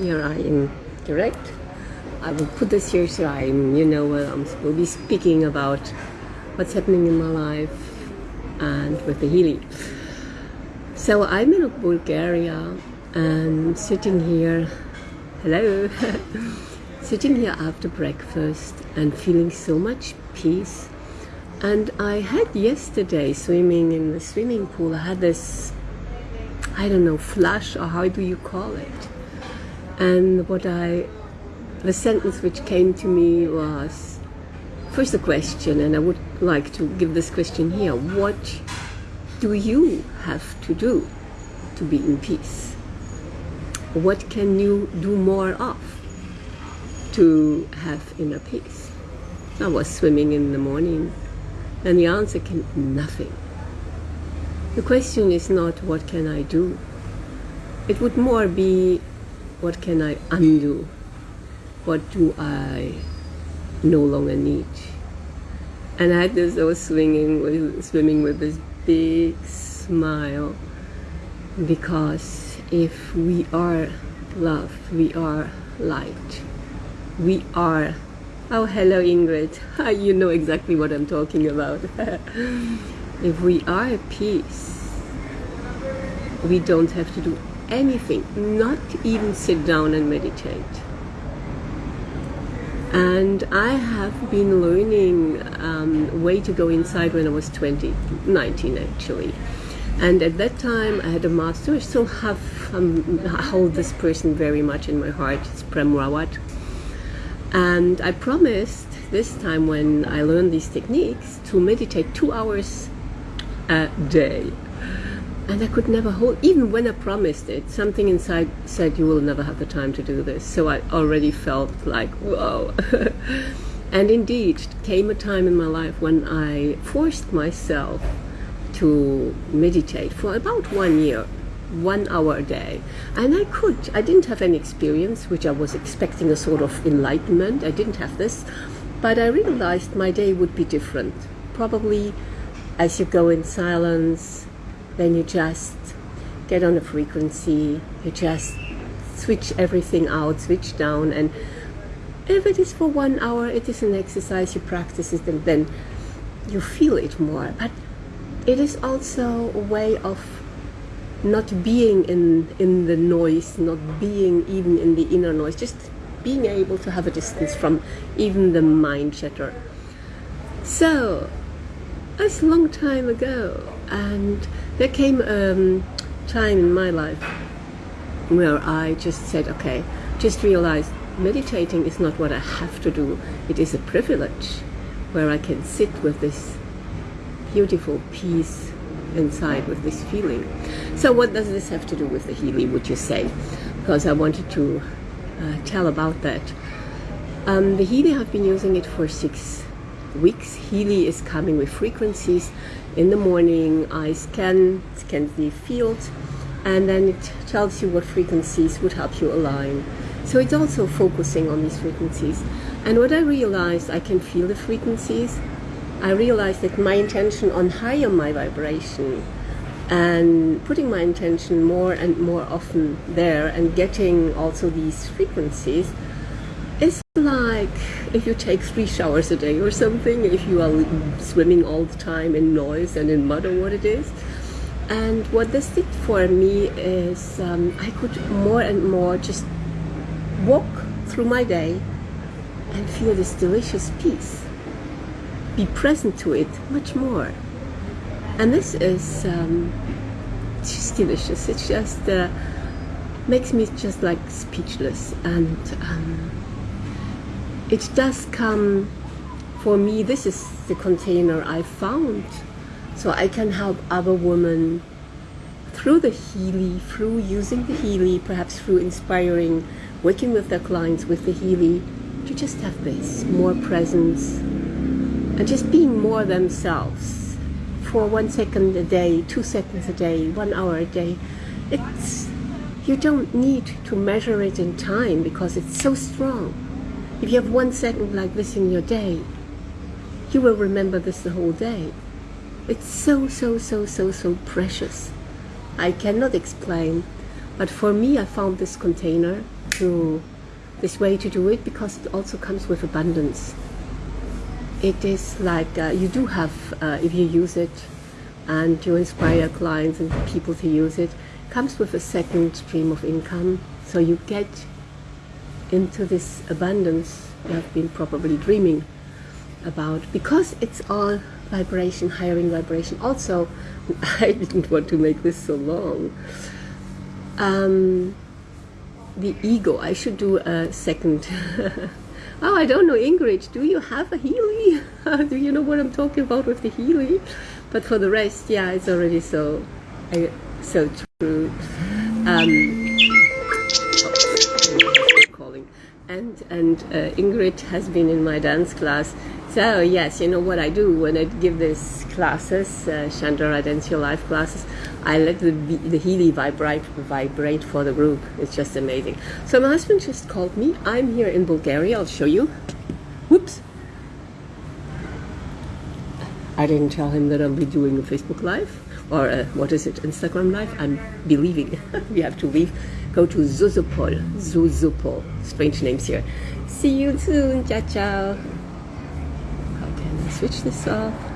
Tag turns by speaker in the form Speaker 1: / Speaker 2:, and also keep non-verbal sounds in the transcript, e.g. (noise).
Speaker 1: here I am direct. I will put this here so I'm, you know, I'm will be speaking about what's happening in my life and with the healing. So I'm in Bulgaria and sitting here, hello, (laughs) sitting here after breakfast and feeling so much peace. And I had yesterday swimming in the swimming pool, I had this, I don't know, flash or how do you call it? And what I, the sentence which came to me was, first a question, and I would like to give this question here. What do you have to do to be in peace? What can you do more of to have inner peace? I was swimming in the morning, and the answer came nothing. The question is not what can I do? It would more be what can I undo? What do I no longer need? And I had this, I was swinging with, swimming with this big smile because if we are love, we are light, we are Oh, hello Ingrid. (laughs) You know exactly what I'm talking about. (laughs) if we are peace, we don't have to do anything, not even sit down and meditate. And I have been learning um, way to go inside when I was 20, 19 actually. And at that time, I had a master. I still have um, I hold this person very much in my heart. It's Prem Rawat. And I promised this time when I learned these techniques to meditate two hours a day and I could never hold, even when I promised it, something inside said, you will never have the time to do this. So I already felt like, whoa. (laughs) and indeed, came a time in my life when I forced myself to meditate for about one year, one hour a day. And I could. I didn't have any experience, which I was expecting a sort of enlightenment. I didn't have this. But I realized my day would be different. Probably as you go in silence, then you just get on a frequency, you just switch everything out, switch down, and if it is for one hour, it is an exercise, you practice it, and then you feel it more. But it is also a way of not being in, in the noise, not being even in the inner noise, just being able to have a distance from even the mind chatter. So, that's a long time ago, and there came a um, time in my life where I just said, okay, just realized meditating is not what I have to do. It is a privilege where I can sit with this beautiful peace inside with this feeling. So what does this have to do with the Healy, would you say? Because I wanted to uh, tell about that. Um, the Healy, I've been using it for six weeks. Healy is coming with frequencies in the morning I scan, scan the field and then it tells you what frequencies would help you align. So it's also focusing on these frequencies. And what I realized, I can feel the frequencies. I realized that my intention on higher my vibration and putting my intention more and more often there and getting also these frequencies is like if you take three showers a day or something, if you are swimming all the time in noise and in mud or what it is. And what this did for me is um, I could more and more just walk through my day and feel this delicious peace. Be present to it much more. And this is um, just delicious. It just uh, makes me just like speechless and um, it does come for me this is the container I found so I can help other women through the Healy, through using the Healy, perhaps through inspiring, working with their clients with the Healy, to just have this, more presence, and just being more themselves for one second a day, two seconds a day, one hour a day. It's, you don't need to measure it in time because it's so strong. If you have one second like this in your day, you will remember this the whole day. It's so, so, so, so, so precious. I cannot explain, but for me, I found this container to this way to do it because it also comes with abundance. It is like uh, you do have, uh, if you use it and you inspire clients and people to use it, comes with a second stream of income. So you get into this abundance you have been probably dreaming about because it's all vibration, hiring vibration. Also, (laughs) I didn't want to make this so long. Um, the ego. I should do a second. (laughs) oh, I don't know, Ingrid. Do you have a Healy? (laughs) do you know what I'm talking about with the Healy? But for the rest, yeah, it's already so, so true. Um, and and uh, Ingrid has been in my dance class. So yes, you know what I do when I give these classes, uh, Chandra Dance Your Life classes. I let the, the Healy vibrate, vibrate for the group. It's just amazing. So my husband just called me. I'm here in Bulgaria. I'll show you. Whoops. I didn't tell him that I'll be doing a Facebook Live or uh, what is it, Instagram Live. I'm believing (laughs) we have to leave. Go to Zuzupol. Zuzupol. Strange names here. See you soon. Ciao, ciao. How can I switch this off?